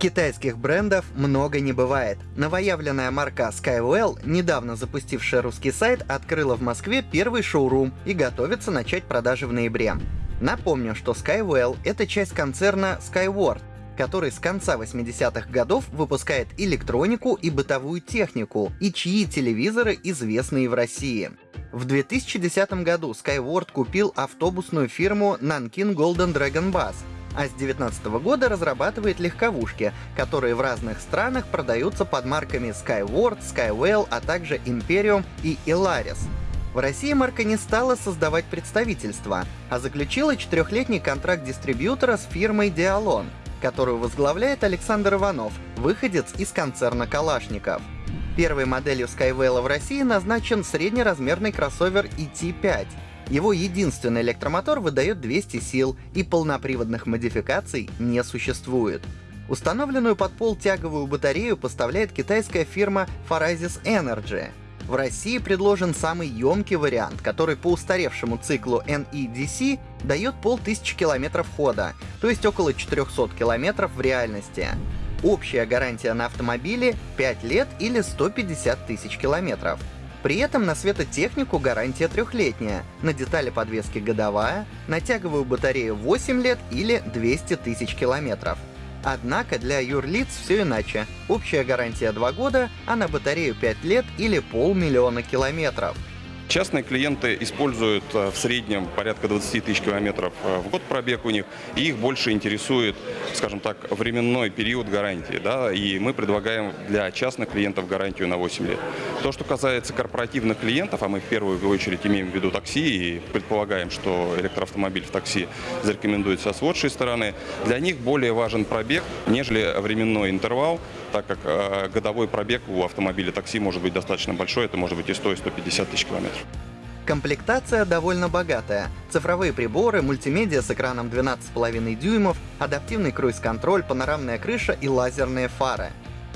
Китайских брендов много не бывает. Новоявленная марка Skywell, недавно запустившая русский сайт, открыла в Москве первый шоурум и готовится начать продажи в ноябре. Напомню, что Skywell — это часть концерна Skyward, который с конца 80-х годов выпускает электронику и бытовую технику, и чьи телевизоры известные в России. В 2010 году Skyward купил автобусную фирму Nanking Golden Dragon Bus, а с 2019 года разрабатывает легковушки, которые в разных странах продаются под марками Skyward, Skywell, а также Imperium и Ilaris. В России марка не стала создавать представительство, а заключила четырехлетний контракт дистрибьютора с фирмой Dialon, которую возглавляет Александр Иванов, выходец из концерна Калашников. Первой моделью Skywell в России назначен среднеразмерный кроссовер ET5, его единственный электромотор выдает 200 сил, и полноприводных модификаций не существует. Установленную под пол тяговую батарею поставляет китайская фирма Pharazis Energy. В России предложен самый емкий вариант, который по устаревшему циклу NEDC дает полтысячи километров хода, то есть около 400 километров в реальности. Общая гарантия на автомобиле 5 лет или 150 тысяч километров. При этом на светотехнику гарантия трехлетняя, на детали подвески годовая, на тяговую батарею 8 лет или 200 тысяч километров. Однако для юрлиц все иначе. Общая гарантия 2 года, а на батарею 5 лет или полмиллиона километров. Частные клиенты используют э, в среднем порядка 20 тысяч километров э, в год пробег у них, и их больше интересует, скажем так, временной период гарантии. Да? И мы предлагаем для частных клиентов гарантию на 8 лет. То, что касается корпоративных клиентов, а мы в первую очередь имеем в виду такси и предполагаем, что электроавтомобиль в такси зарекомендуется с лучшей стороны, для них более важен пробег, нежели временной интервал, так как э, годовой пробег у автомобиля такси может быть достаточно большой, это может быть и 100, и 150 тысяч километров. Комплектация довольно богатая. Цифровые приборы, мультимедиа с экраном 12,5 дюймов, адаптивный круиз-контроль, панорамная крыша и лазерные фары.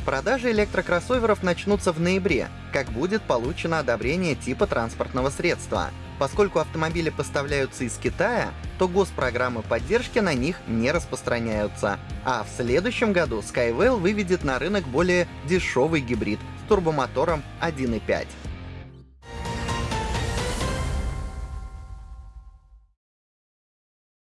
Продажи электрокроссоверов начнутся в ноябре, как будет получено одобрение типа транспортного средства. Поскольку автомобили поставляются из Китая, то госпрограммы поддержки на них не распространяются. А в следующем году Skywell выведет на рынок более дешевый гибрид с турбомотором 1.5.